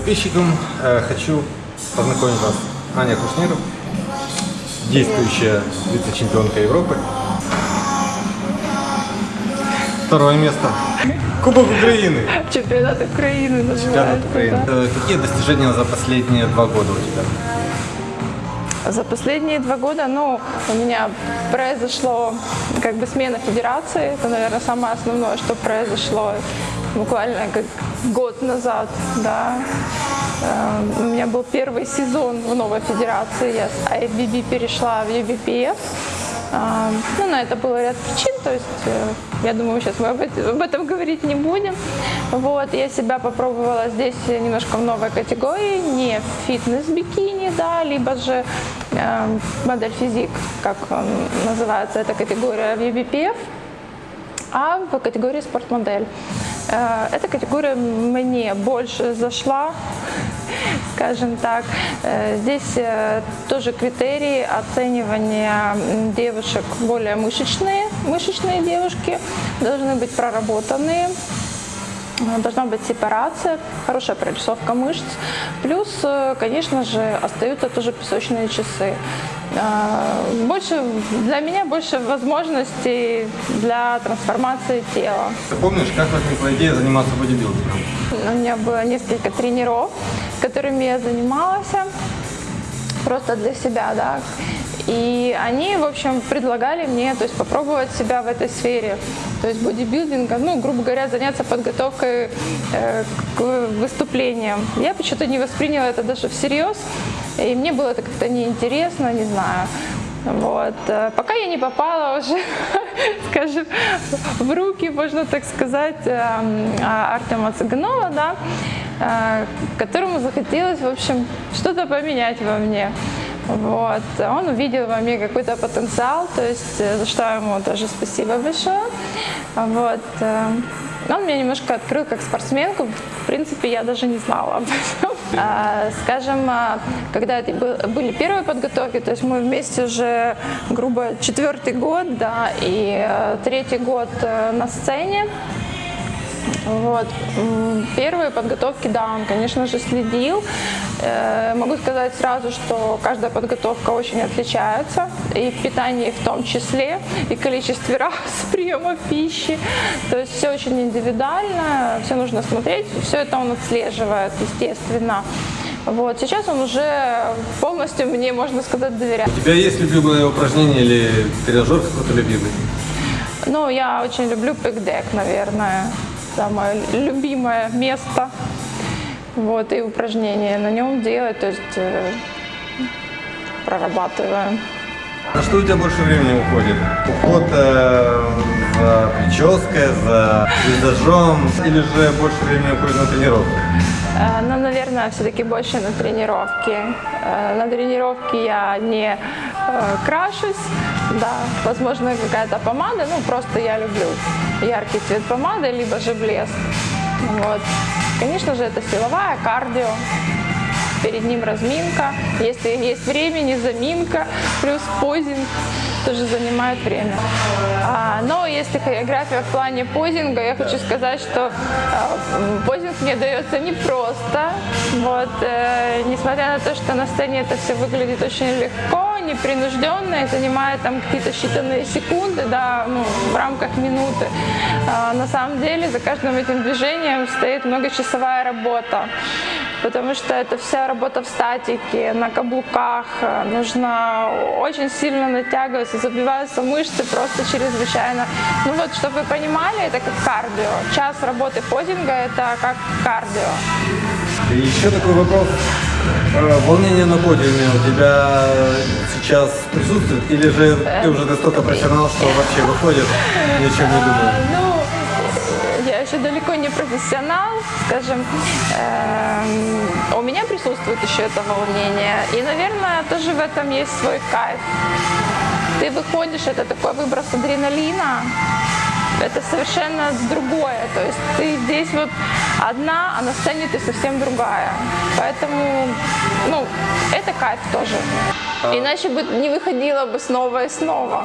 подписчикам. Э, хочу познакомить вас Аня Кушниров, действующая вице-чемпионка Европы. Второе место. Кубок Украины. Чемпионат Украины Чемпионат. Украины. да. Э, Какие достижения за последние два года у тебя? За последние два года, ну, у меня произошло как бы смена федерации. Это, наверное, самое основное, что произошло буквально как год назад, да. Э, У меня был первый сезон в новой федерации. Я с IFBB перешла в UBPF. А, Ну, на это было ряд причин, то есть, э, я думаю, сейчас мы об эт- об этом говорить не будем. Вот, я себя попробовала здесь немножко в новой категории, не фитнес-бикини, да, либо же модель физик, как он называется, эта категория в UBPF, а в категории спортмодель. Э, Эта категория мне больше зашла, скажем так. Э, Здесь э, тоже критерии оценивания девушек более мышечные. Мышечные девушки должны быть проработанные, Должна быть сепарация, хорошая прорисовка мышц. Плюс, э, конечно же, остаются тоже песочные часы. Э, Больше, для меня больше возможностей для трансформации тела. Ты помнишь, как возникла идея заниматься бодибилдингом? У меня было несколько тренеров, которыми я занималась просто для себя, да. И они, в общем, предлагали мне, то есть попробовать себя в этой сфере, то есть бодибилдинга, ну, грубо говоря, заняться подготовкой э, к выступлениям. Я почему-то не восприняла это даже всерьез, и мне было это как-то неинтересно, не знаю. Вот. Э, Пока я не попала уже, скажем, в руки, можно так сказать, эм, а, Артема Цыганова, да, э, которому захотелось, в общем, что-то поменять во мне. Вот. Он увидел во мне какой-то потенциал, то есть э, за что ему тоже спасибо большое. Вот. э, Он меня немножко открыл как спортсменку. В принципе, я даже не знала об этом. А, Скажем, а, когда это был- были первые подготовки, то есть мы вместе уже, грубо, четвертый год, да, и э, третий год на сцене. Вот. Первые подготовки, да, он, конечно же, следил. Э, Могу сказать сразу, что каждая подготовка очень отличается, и в питании в том числе, и количестве раз приема пищи. То есть все очень индивидуально, все нужно смотреть, все это он отслеживает, естественно. Вот. Сейчас он уже полностью мне, можно сказать, доверяет. У тебя есть любимое упражнение или тренажер какой-то любимый? Ну, я очень люблю пикдек, наверное. Самое любимое место. Вот, и упражнения на нем делать, то есть э, прорабатываем. На что у тебя больше времени уходит? Уход э, за прической, за визажом или же больше времени уходит на тренировку? Э, Ну, наверное, все-таки больше на тренировки. Э, На тренировке я не крашусь, да, возможно, какая-то помада, ну, просто я люблю яркий цвет помады, либо же блеск. Вот. Конечно же, это силовая, кардио, перед ним разминка, если есть времени, заминка, плюс позинг тоже занимает время. А, но если хореография в плане позинга, я хочу сказать, что м, позинг мне дается непросто. Вот, э, несмотря на то, что на сцене это все выглядит очень легко, непринужденно, занимает там какие-то считанные секунды, да, ну, в рамках минуты. А, на самом деле за каждым этим движением стоит многочасовая работа потому что это вся работа в статике, на каблуках, э, нужно очень сильно натягиваться, забиваются мышцы просто чрезвычайно. Ну вот, чтобы вы понимали, это как кардио. Час работы подинга – это как кардио. И еще такой вопрос. Э, Волнение на подиуме у тебя сейчас присутствует? Или же ты уже настолько профессионал, что вообще выходит, ни не думаешь? Ну, я еще далеко не профессионал, скажем. Эм, У меня присутствует еще это волнение. И, наверное, тоже в этом есть свой кайф. Ты выходишь, это такой выброс адреналина, это совершенно другое. То есть ты здесь вот одна, а на сцене ты совсем другая. Поэтому, ну, это кайф тоже. Иначе бы не выходила бы снова и снова.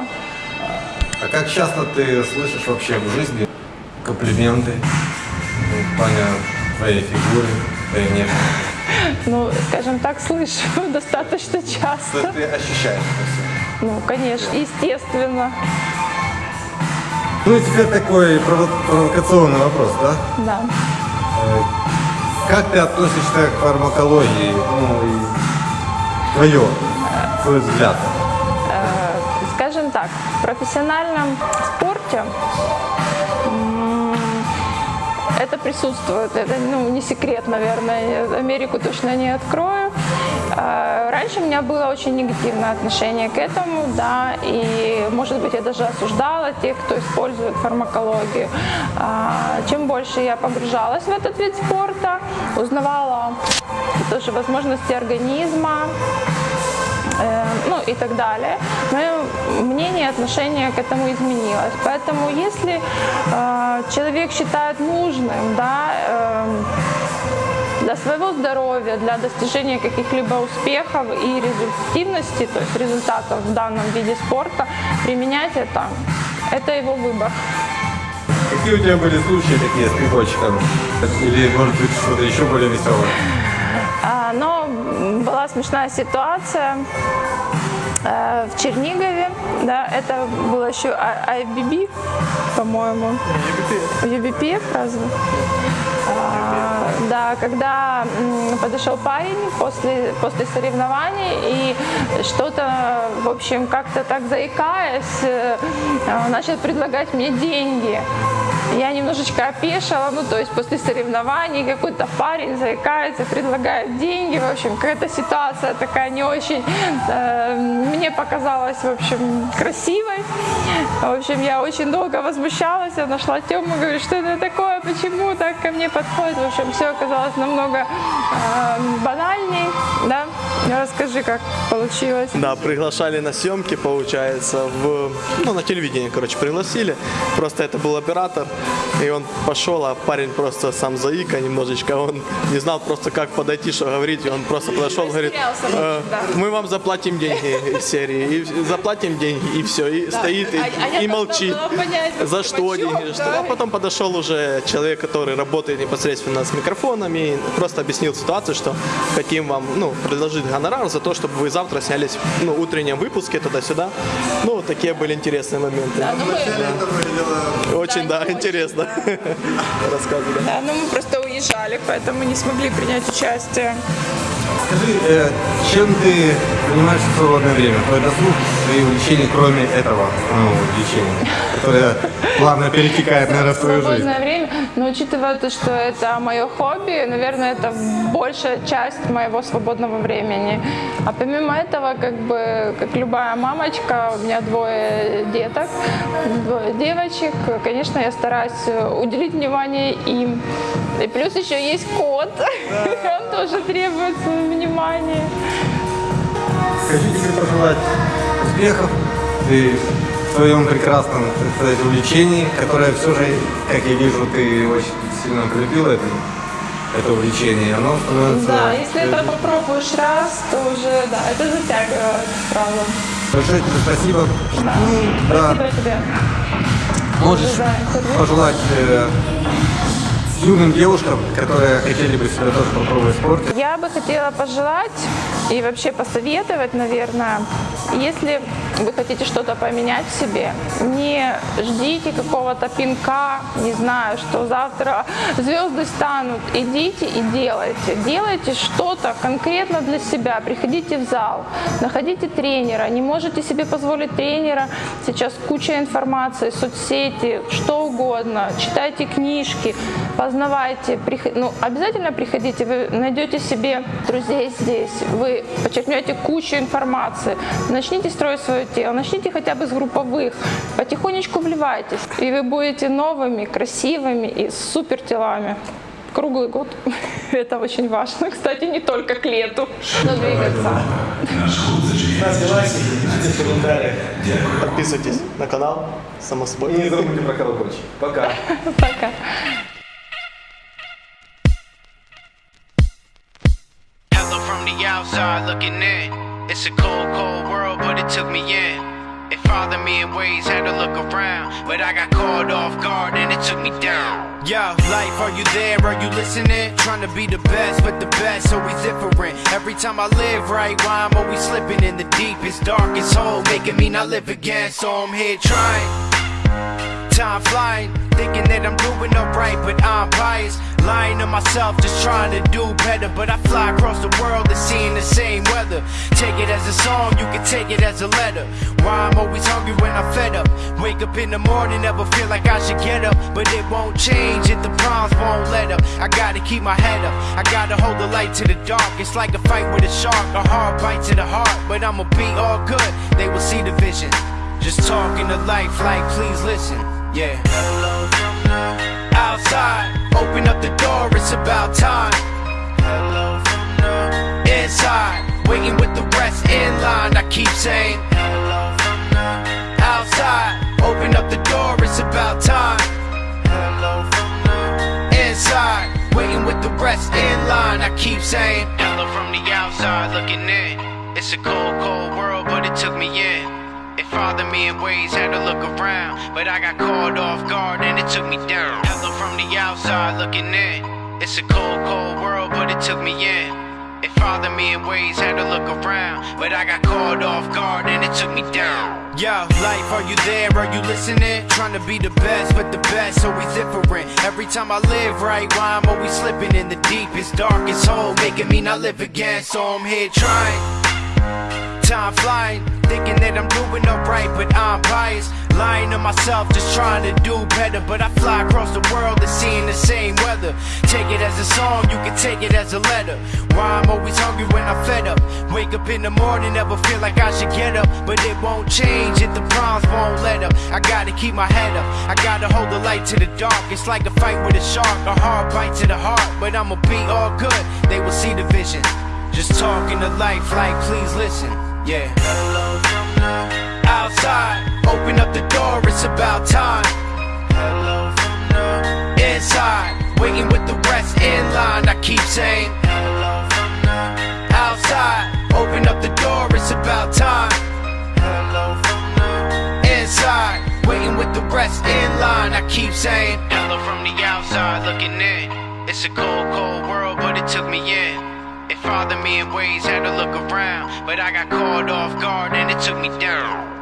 А как часто ты слышишь вообще в жизни комплименты ну, в плане твоей фигуры, твоей внешности? Ну, скажем так, слышу достаточно То часто. есть ты ощущаешь это все. Ну, конечно, естественно. Ну и теперь такой прово- провокационный вопрос, да? Да. Э, Как ты относишься к фармакологии? Ну и твое, твой взгляд. Э, Скажем так, в профессиональном спорте это присутствует. Это ну, не секрет, наверное. Америку точно не открою. Э, Раньше у меня было очень негативное отношение к этому, да, и, может быть, я даже осуждала тех, кто использует фармакологию. А, Чем больше я погружалась в этот вид спорта, узнавала тоже возможности организма, э, ну и так далее. Мое мнение, отношение к этому изменилось. Поэтому если э, человек считает нужным, да, э, для своего здоровья, для достижения каких-либо успехов и результативности, то есть результатов в данном виде спорта, применять это, это его выбор. Какие у тебя были случаи такие с прикольчиком? Или, может быть, что-то еще более веселое? А, была смешная ситуация э, в Чернигове, да, это было еще А- IBB, по-моему. UBP, разве? А, Да, когда м, подошел парень после, после соревнований и что-то, в общем, как-то так заикаясь, э, начал предлагать мне деньги. Я немножечко опешила, ну то есть после соревнований какой-то парень заикается, предлагает деньги, в общем, какая-то ситуация такая не очень, э, мне показалась, в общем, красивой. В общем, я очень долго возмущалась, я нашла Тему, говорю, что это такое, почему так ко мне подходит, в общем, все оказалось намного э, банальней, да, расскажи, как получилось. Да, приглашали на съемки, получается, в, ну, на телевидении, короче, пригласили. Просто это был оператор, и он пошел, а парень просто сам заика немножечко, он не знал просто, как подойти, что говорить, и он просто подошел, говорит, «Э, да. мы вам заплатим деньги из серии, и заплатим деньги, и все, и стоит, и, А- а и молчит. понять, За что почему, деньги, что. да. А потом подошел уже человек, который работает непосредственно с микрофонами, и просто объяснил ситуацию, что хотим вам ну, предложить гонорар за то, чтобы вы завтра снялись ну, в утреннем выпуске туда-сюда. Ну, вот такие были интересные моменты. Да, ну мы-. Очень, Да, да, не интересно. Рассказывали. Да, но мы просто уезжали, поэтому не смогли принять участие. Скажи, э, чем ты занимаешься в свободное время? Твой досуг, твои увлечения, кроме этого ну, увлечения, которое плавно перетекает, наверное, в твою жизнь? свободное время, но учитывая то, что это мое хобби, наверное, это большая часть моего свободного времени. А помимо этого, как бы, как любая мамочка, у меня двое деток, двое девочек, конечно, я стараюсь уделить внимание им. И плюс еще есть кот, он тоже требует внимания. Хочу тебе пожелать успехов в своем прекрасном, так сказать, увлечении, которое все же, как я вижу, ты очень сильно полюбила это, это увлечение. Оно становится... Да, если это попробуешь раз, то уже, да, это затягивает, правда. Большое тебе спасибо. Ну, да. Спасибо тебе. Можешь пожелать э, юным девушкам, которые хотели бы себя тоже попробовать в спорте, Я бы хотела пожелать и вообще посоветовать, наверное, если вы хотите что-то поменять в себе, не ждите какого-то пинка, не знаю, что завтра звезды станут. Идите и делайте. Делайте что-то конкретно для себя. Приходите в зал, находите тренера. Не можете себе позволить тренера. Сейчас куча информации, соцсети, что угодно. Читайте книжки, познавайте. Ну, обязательно приходите, вы найдете себе друзей здесь. Вы подчеркнете кучу информации. Начните строить свое тело, начните хотя бы с групповых. Потихонечку вливайтесь, и вы будете новыми, красивыми и с супер телами. Круглый год. Это очень важно. Кстати, не только к лету. Но двигаться. Ставьте лайки, пишите комментарии. Подписывайтесь на канал, само собой. и не забудьте про колокольчик. Пока. Пока. The outside looking in. It's a cold, cold world, but it took me in. It me in ways, had to look around. But I got caught off guard and it took me down. Yo, life, are you there? Are you listening? Trying to be the best, but the best always different. Every time I live right, why I'm always slipping in the deepest, darkest hole, making me not live again. So I'm here trying. Time flying, thinking that I'm doing alright, but I'm biased. Lying to myself, just trying to do better. But I fly across the world and seeing the same weather. Take it as a song, you can take it as a letter. Why I'm always hungry when I'm fed up. Wake up in the morning, never feel like I should get up. But it won't change if the problems won't let up. I gotta keep my head up, I gotta hold the light to the dark. It's like a fight with a shark, a hard bite to the heart. But I'ma be all good, they will see the vision. Just talking to life like, please listen. Yeah. Hello from the outside. Open up the door, it's about time. Hello from inside. Waiting with the rest in line. I keep saying, Hello from outside. Open up the door, it's about time. Hello from inside. Waiting with the rest in line. I keep saying, Hello from the outside, looking in. It's a cold, cold world, but it took me in. It bothered me in ways, had to look around. But I got caught off guard and it took me down. Hello from the outside looking in. It's a cold, cold world, but it took me in. It bothered me in ways, had to look around. But I got caught off guard and it took me down. Yo, life, are you there? Are you listening? Trying to be the best, but the best always different. Every time I live right, why I'm always slipping in the deepest, darkest hole, making me not live again. So I'm here trying. Time flying, thinking that I'm doing alright, but I'm biased. Lying to myself, just trying to do better. But I fly across the world and seeing the same weather. Take it as a song, you can take it as a letter. Why I'm always hungry when I'm fed up. Wake up in the morning, never feel like I should get up. But it won't change if the problems won't let up. I gotta keep my head up, I gotta hold the light to the dark. It's like a fight with a shark, a hard bite to the heart. But I'ma be all good, they will see the vision. Just talking to life like, please listen. Yeah. Hello from the outside. Open up the door, it's about time. Hello from the inside. Waiting with the rest in line. I keep saying, Hello from the outside. Open up the door, it's about time. Hello from the inside. Waiting with the rest in line. I keep saying, Hello from the outside looking in. It's a cold, cold world, but it took me in. Bothered me in ways, had to look around. But I got caught off guard and it took me down.